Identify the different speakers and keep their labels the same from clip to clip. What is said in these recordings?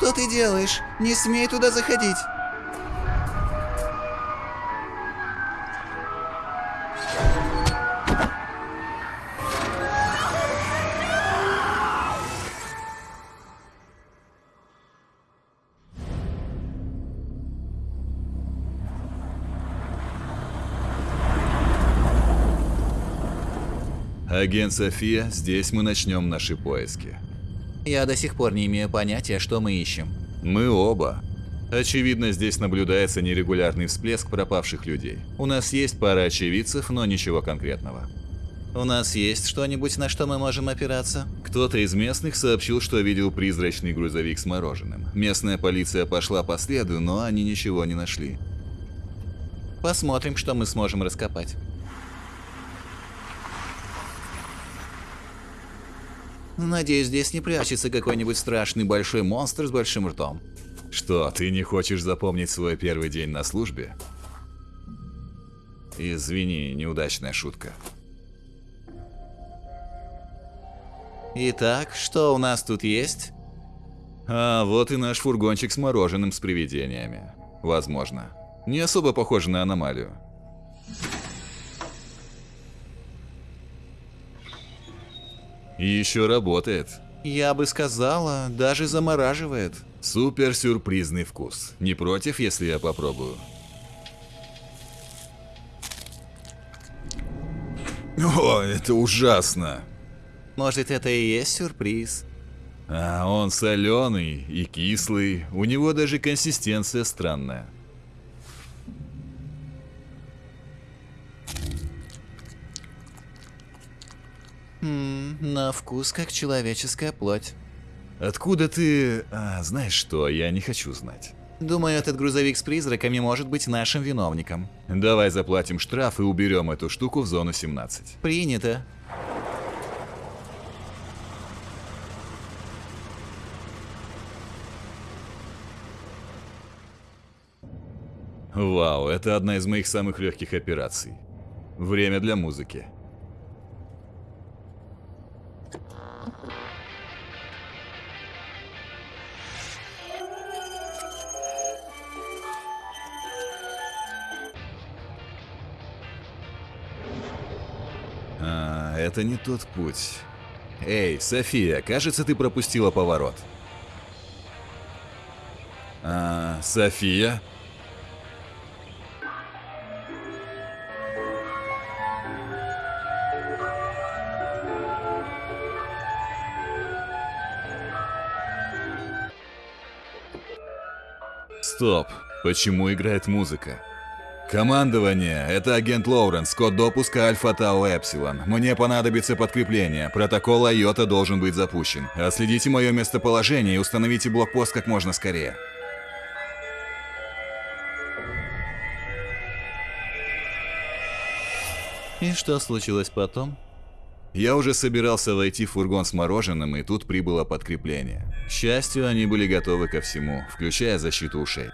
Speaker 1: Что ты делаешь? Не смей туда заходить.
Speaker 2: Агент София, здесь мы начнем наши поиски.
Speaker 1: Я до сих пор не имею понятия, что мы ищем.
Speaker 2: Мы оба. Очевидно, здесь наблюдается нерегулярный всплеск пропавших людей. У нас есть пара очевидцев, но ничего конкретного.
Speaker 1: У нас есть что-нибудь, на что мы можем опираться?
Speaker 2: Кто-то из местных сообщил, что видел призрачный грузовик с мороженым. Местная полиция пошла по следу, но они ничего не нашли.
Speaker 1: Посмотрим, что мы сможем раскопать. Надеюсь, здесь не прячется какой-нибудь страшный большой монстр с большим ртом.
Speaker 2: Что, ты не хочешь запомнить свой первый день на службе? Извини, неудачная шутка.
Speaker 1: Итак, что у нас тут есть?
Speaker 2: А вот и наш фургончик с мороженым с привидениями. Возможно. Не особо похоже на аномалию. И еще работает.
Speaker 1: Я бы сказала, даже замораживает.
Speaker 2: Супер сюрпризный вкус. Не против, если я попробую? О, это ужасно.
Speaker 1: Может, это и есть сюрприз?
Speaker 2: А он соленый и кислый. У него даже консистенция странная.
Speaker 1: Хм, на вкус как человеческая плоть.
Speaker 2: Откуда ты... А, знаешь что, я не хочу знать.
Speaker 1: Думаю, этот грузовик с призраками может быть нашим виновником.
Speaker 2: Давай заплатим штраф и уберем эту штуку в зону 17.
Speaker 1: Принято.
Speaker 2: Вау, это одна из моих самых легких операций. Время для музыки. А, это не тот путь. Эй, София, кажется, ты пропустила поворот. А, София? Стоп, почему играет музыка? Командование, это агент Лоуренс, код допуска Альфа Тау Эпсилон. Мне понадобится подкрепление, протокол Айота должен быть запущен. Отследите мое местоположение и установите блокпост как можно скорее.
Speaker 1: И что случилось потом?
Speaker 2: Я уже собирался войти в фургон с мороженым, и тут прибыло подкрепление. К счастью, они были готовы ко всему, включая защиту ушей.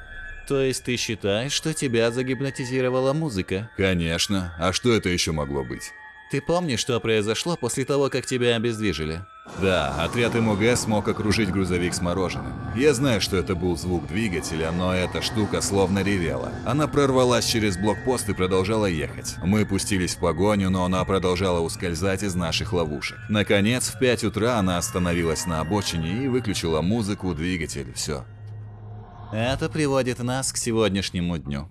Speaker 1: То есть ты считаешь, что тебя загипнотизировала музыка?
Speaker 2: Конечно. А что это еще могло быть?
Speaker 1: Ты помнишь, что произошло после того, как тебя обездвижили?
Speaker 2: Да, отряд МОГ смог окружить грузовик с мороженым. Я знаю, что это был звук двигателя, но эта штука словно ревела. Она прорвалась через блокпост и продолжала ехать. Мы пустились в погоню, но она продолжала ускользать из наших ловушек. Наконец, в 5 утра она остановилась на обочине и выключила музыку, двигатель, все.
Speaker 1: Это приводит нас к сегодняшнему дню.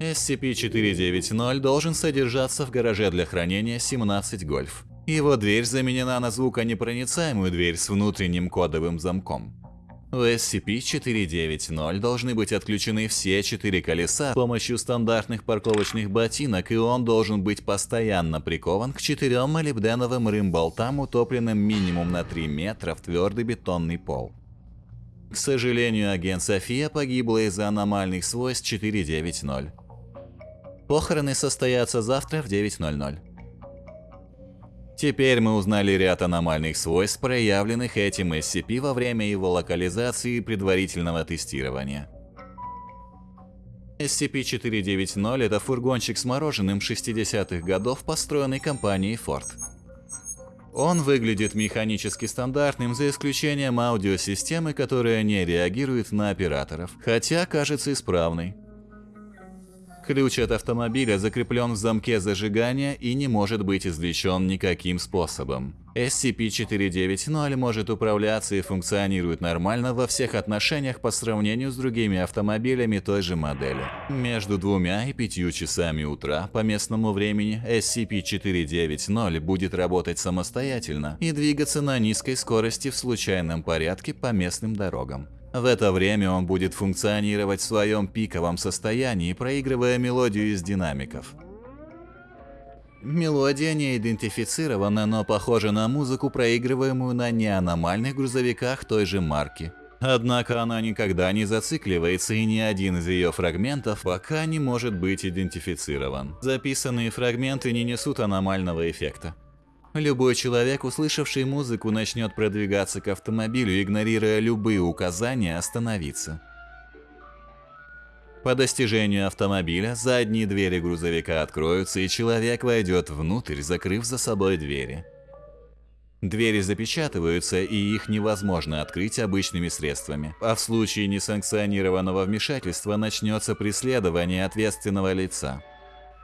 Speaker 1: SCP-490 должен содержаться в гараже для хранения 17 Гольф. Его дверь заменена на звуконепроницаемую дверь с внутренним кодовым замком. У SCP-490 должны быть отключены все четыре колеса с помощью стандартных парковочных ботинок, и он должен быть постоянно прикован к четырем молибденовым рымболтам, утопленным минимум на 3 метра в твердый бетонный пол. К сожалению, агент София погибла из-за аномальных свойств 490. Похороны состоятся завтра в 9.00. Теперь мы узнали ряд аномальных свойств, проявленных этим SCP во время его локализации и предварительного тестирования. SCP-490 – это фургончик с мороженым 60-х годов, построенный компанией Ford. Он выглядит механически стандартным, за исключением аудиосистемы, которая не реагирует на операторов, хотя кажется исправной. Ключ от автомобиля закреплен в замке зажигания и не может быть извлечен никаким способом. SCP-490 может управляться и функционирует нормально во всех отношениях по сравнению с другими автомобилями той же модели. Между двумя и пятью часами утра по местному времени SCP-490 будет работать самостоятельно и двигаться на низкой скорости в случайном порядке по местным дорогам. В это время он будет функционировать в своем пиковом состоянии, проигрывая мелодию из динамиков. Мелодия не идентифицирована, но похожа на музыку, проигрываемую на неаномальных грузовиках той же марки. Однако она никогда не зацикливается, и ни один из ее фрагментов пока не может быть идентифицирован. Записанные фрагменты не несут аномального эффекта. Любой человек, услышавший музыку, начнет продвигаться к автомобилю, игнорируя любые указания остановиться. По достижению автомобиля задние двери грузовика откроются, и человек войдет внутрь, закрыв за собой двери. Двери запечатываются, и их невозможно открыть обычными средствами. А в случае несанкционированного вмешательства начнется преследование ответственного лица.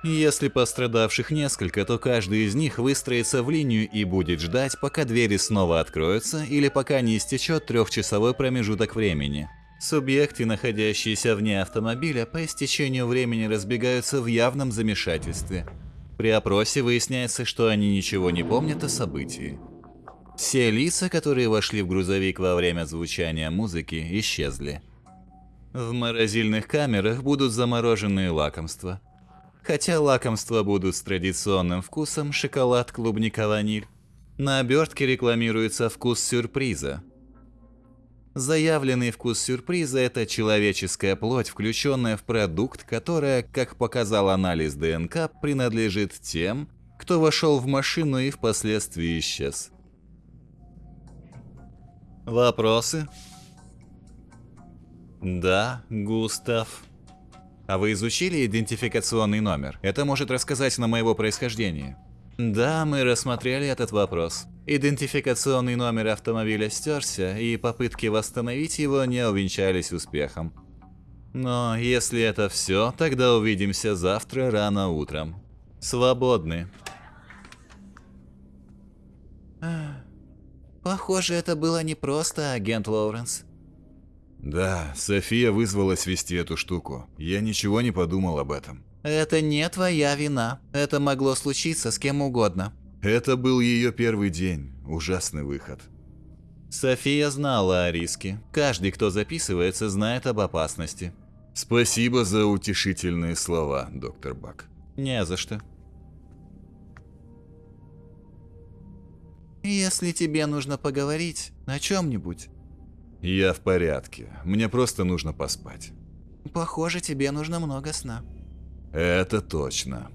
Speaker 1: Если пострадавших несколько, то каждый из них выстроится в линию и будет ждать, пока двери снова откроются или пока не истечет трехчасовой промежуток времени. Субъекты, находящиеся вне автомобиля, по истечению времени разбегаются в явном замешательстве. При опросе выясняется, что они ничего не помнят о событии. Все лица, которые вошли в грузовик во время звучания музыки, исчезли. В морозильных камерах будут замороженные лакомства – хотя лакомства будут с традиционным вкусом шоколад, клубника, ваниль. На обертке рекламируется вкус сюрприза. Заявленный вкус сюрприза – это человеческая плоть, включенная в продукт, которая, как показал анализ ДНК, принадлежит тем, кто вошел в машину и впоследствии исчез. Вопросы? Да, Густав. А вы изучили идентификационный номер? Это может рассказать на моего происхождения. Да, мы рассмотрели этот вопрос. Идентификационный номер автомобиля стерся, и попытки восстановить его не увенчались успехом. Но если это все, тогда увидимся завтра рано утром. Свободны.
Speaker 3: Похоже, это было непросто, агент Лоуренс.
Speaker 2: Да, София вызвалась вести эту штуку. Я ничего не подумал об этом.
Speaker 3: Это не твоя вина. Это могло случиться с кем угодно.
Speaker 2: Это был ее первый день. Ужасный выход.
Speaker 1: София знала о риске. Каждый, кто записывается, знает об опасности.
Speaker 2: Спасибо за утешительные слова, доктор Бак.
Speaker 1: Не за что.
Speaker 3: Если тебе нужно поговорить о чем-нибудь,
Speaker 2: я в порядке. Мне просто нужно поспать.
Speaker 3: Похоже, тебе нужно много сна.
Speaker 2: Это точно.